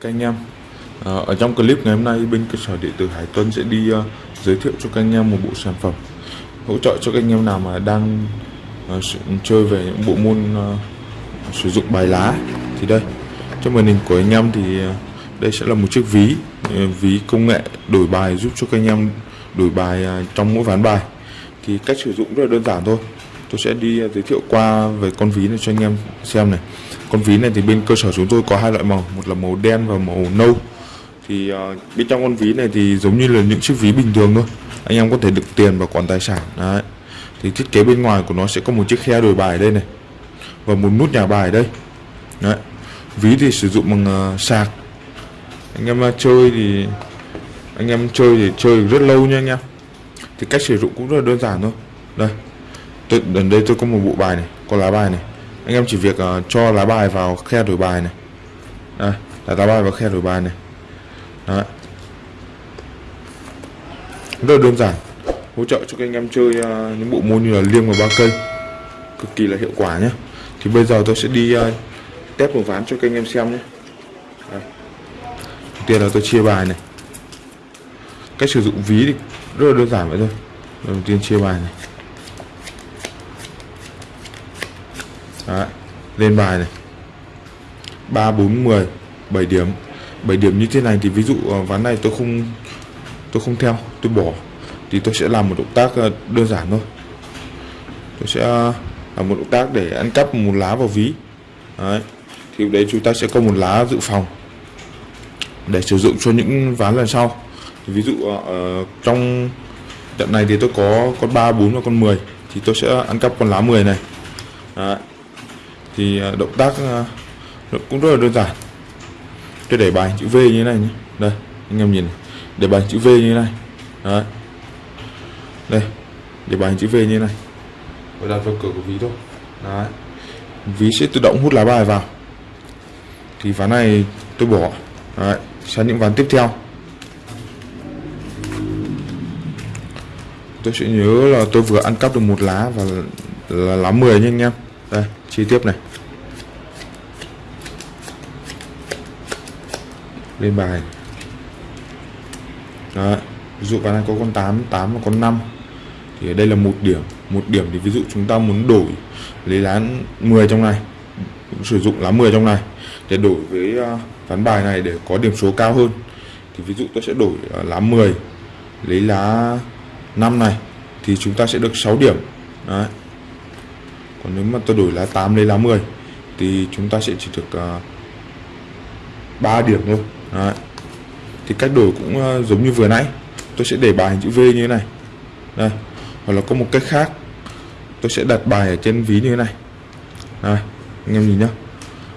các anh em. À, Ở trong clip ngày hôm nay bên cơ sở điện tử Hải Tuân sẽ đi uh, giới thiệu cho các anh em một bộ sản phẩm hỗ trợ cho các anh em nào mà đang uh, chơi về những bộ môn uh, sử dụng bài lá. Thì đây trong màn hình của anh em thì uh, đây sẽ là một chiếc ví uh, ví công nghệ đổi bài giúp cho các anh em đổi bài uh, trong mỗi ván bài. Thì cách sử dụng rất là đơn giản thôi tôi sẽ đi à, giới thiệu qua về con ví này cho anh em xem này. Con ví này thì bên cơ sở chúng tôi có hai loại màu một là màu đen và màu nâu. Thì uh, bên trong con ví này thì giống như là những chiếc ví bình thường thôi. Anh em có thể đựng tiền và quản tài sản đấy. Thì thiết kế bên ngoài của nó sẽ có một chiếc khe đổi bài đây này và một nút nhà bài đây đấy. Ví thì sử dụng bằng uh, sạc. Anh em chơi thì anh em chơi thì chơi rất lâu nha anh em. Thì cách sử dụng cũng rất là đơn giản thôi. Đây tôi, gần đây tôi có một bộ bài này có lá bài này. Anh em chỉ việc uh, cho lá bài vào khe đổi bài này. Đây là lá bài vào khe đổi bài này. Đấy. rất là đơn giản. Hỗ trợ cho các anh em chơi uh, những bộ môn như là liêng và ba cây. Cực kỳ là hiệu quả nhé thì bây giờ tôi sẽ đi uh, test một ván cho các anh em xem nhé đầu tiên là tôi chia bài này. Cách sử dụng ví thì rất là đơn giản vậy thôi. Đầu tiên chia bài này. Đấy, lên bài này. 3 4 10 7 điểm. 7 điểm như thế này thì ví dụ ờ, ván này tôi không tôi không theo tôi bỏ. Thì tôi sẽ làm một động tác ờ, đơn giản thôi. Tôi sẽ ờ, làm một động tác để ăn cắp một lá vào ví. Đấy. Thì đấy chúng ta sẽ có một lá dự phòng để sử dụng cho những ván lần sau. Thì ví dụ ở trong trận này thì tôi có con 3 4 và con 10 thì tôi sẽ ăn cắp con lá 10 này. Đấy thì à, động tác à, cũng rất là đơn giản. Tôi để bài chữ V như thế này nhé. Đây, anh em nhìn này. để bài chữ V như thế này. Đấy. Đây, để bài chữ V như thế này. Và đặt vào cửa của ví thôi. Đấy. Ví sẽ tự động hút lá bài vào. Thì ván này tôi bỏ. Đấy, sang những ván tiếp theo. Tôi sẽ nhớ là tôi vừa ăn cắp được một lá và là lá 10 nha anh em đây, chi tiết này lên bài Đó. ví dụ bạn đang có con 8 8 và con 5 thì ở đây là một điểm một điểm thì ví dụ chúng ta muốn đổi lấy lá 10 trong này, sử dụng lá 10 trong này, để đổi với à, ván bài này để có điểm số cao hơn, thì ví dụ tôi sẽ đổi à, lá 10 lấy lá 5 này, thì chúng ta sẽ được 6 điểm Đấy còn nếu mà tôi đổi lá 8 lấy lá 10 thì chúng ta sẽ chỉ được à, uh, 3 điểm thôi. Đấy. thì cách đổi cũng uh, giống như vừa nãy. Tôi sẽ để bài chữ V như thế này. Đây. Hoặc là có một cách khác. Tôi sẽ đặt bài ở trên ví như thế này. Đây anh em nhìn nhá.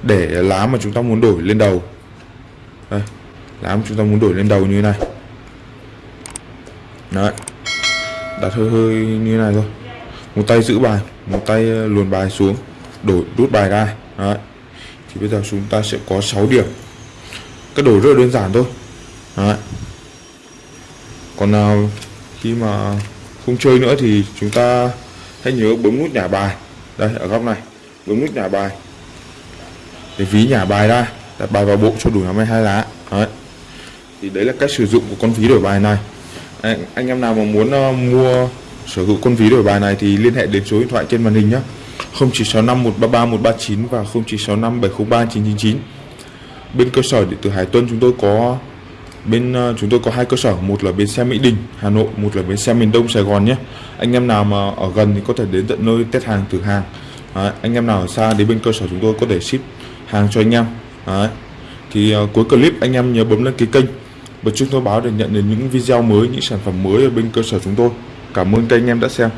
Để lá mà chúng ta muốn đổi lên đầu. Đây lá mà chúng ta muốn đổi lên đầu như thế này. Đấy. Đặt hơi hơi như thế này thôi một tay giữ bài một tay ờ, luồn bài xuống đổi rút bài ra. Đấy. Thì bây giờ chúng ta sẽ có 6 điểm. Cái đổi rất là đơn giản thôi. Đấy. còn nào khi mà không chơi nữa thì chúng ta hãy nhớ bấm nút nhả bài. Đây ở góc này. Bấm nút nhả bài. Để ví nhả bài ra. Đặt bài vào bộ cho đủ 52 lá. Đấy. Thì đấy là cách sử dụng của con ví đổi bài này. Anh, anh em nào mà muốn uh, mua sở hữu con ví đổi bài này thì liên hệ đến số điện thoại trên màn hình nhé. 0965 133 139 và 0965 703 999 bên cơ sở điện tử Hải Tuân chúng tôi có bên ờ, chúng tôi có hai cơ sở một là bến xe Mỹ Đình Hà Nội một là bến xe miền Đông Sài Gòn nhé. Anh em nào mà ở gần thì có thể đến tận nơi test hàng thử hàng. Đấy, anh em nào ở xa đến bên cơ sở chúng tôi có thể ship hàng cho anh em. Đấy. thì uh, cuối clip anh em nhớ bấm đăng ký kênh. Bật chuông thông báo để nhận được những video mới những sản phẩm mới ở bên cơ sở chúng tôi cảm ơn kênh em đã xem.